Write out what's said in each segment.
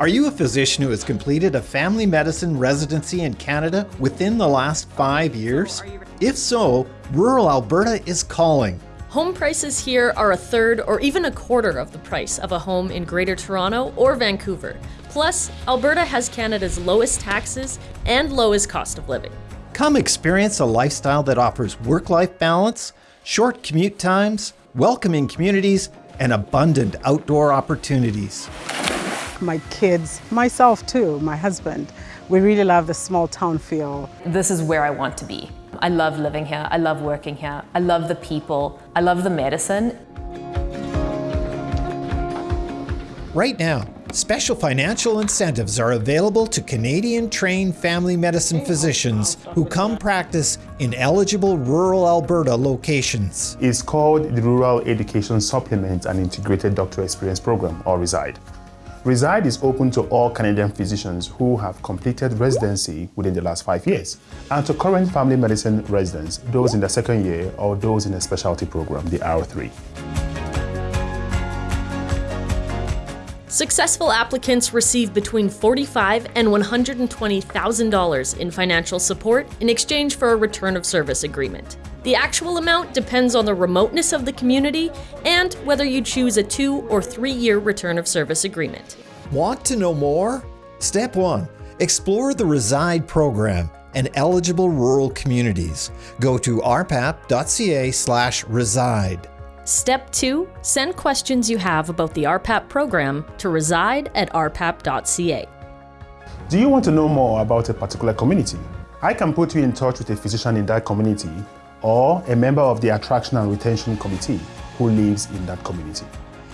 Are you a physician who has completed a family medicine residency in Canada within the last five years? If so, rural Alberta is calling. Home prices here are a third or even a quarter of the price of a home in Greater Toronto or Vancouver. Plus, Alberta has Canada's lowest taxes and lowest cost of living. Come experience a lifestyle that offers work life balance, short commute times, welcoming communities, and abundant outdoor opportunities. My kids, myself too, my husband, we really love the small town feel. This is where I want to be. I love living here, I love working here, I love the people, I love the medicine. Right now, special financial incentives are available to Canadian trained family medicine physicians who come practice in eligible rural Alberta locations. It's called the Rural Education Supplement and Integrated Doctor Experience Program, or RESIDE. Reside is open to all Canadian physicians who have completed residency within the last five years, and to current family medicine residents, those in the second year or those in a specialty program, the R3. Successful applicants receive between 45 and $120,000 in financial support in exchange for a return of service agreement. The actual amount depends on the remoteness of the community and whether you choose a two or three year return of service agreement. Want to know more? Step 1. Explore the Reside program and eligible rural communities. Go to rpap.ca slash reside. Step 2. Send questions you have about the RPAP program to reside at rpap.ca. Do you want to know more about a particular community? I can put you in touch with a physician in that community or a member of the Attraction and Retention Committee who lives in that community.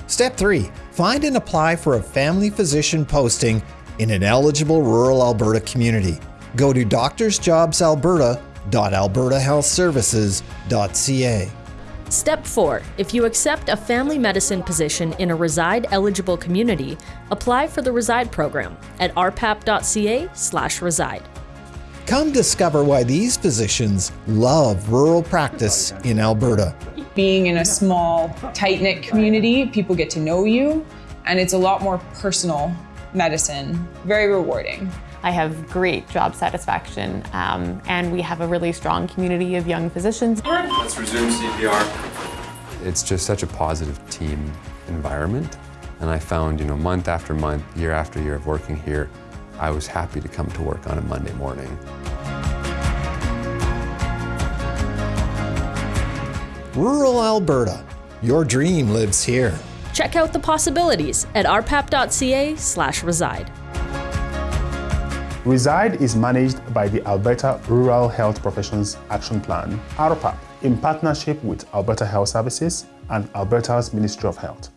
Step 3. Find and apply for a family physician posting in an eligible rural Alberta community. Go to doctorsjobsalberta.albertahealthservices.ca. Step 4. If you accept a family medicine position in a reside eligible community, apply for the Reside program at rpap.ca/reside. Come discover why these physicians love rural practice in Alberta. Being in a small, tight knit community, people get to know you, and it's a lot more personal medicine, very rewarding. I have great job satisfaction, um, and we have a really strong community of young physicians. Let's resume CPR. It's just such a positive team environment, and I found, you know, month after month, year after year of working here, I was happy to come to work on a Monday morning. Rural Alberta. Your dream lives here. Check out the possibilities at rpap.ca/reside. Reside is managed by the Alberta Rural Health Professions Action Plan, RPAP, in partnership with Alberta Health Services and Alberta's Ministry of Health.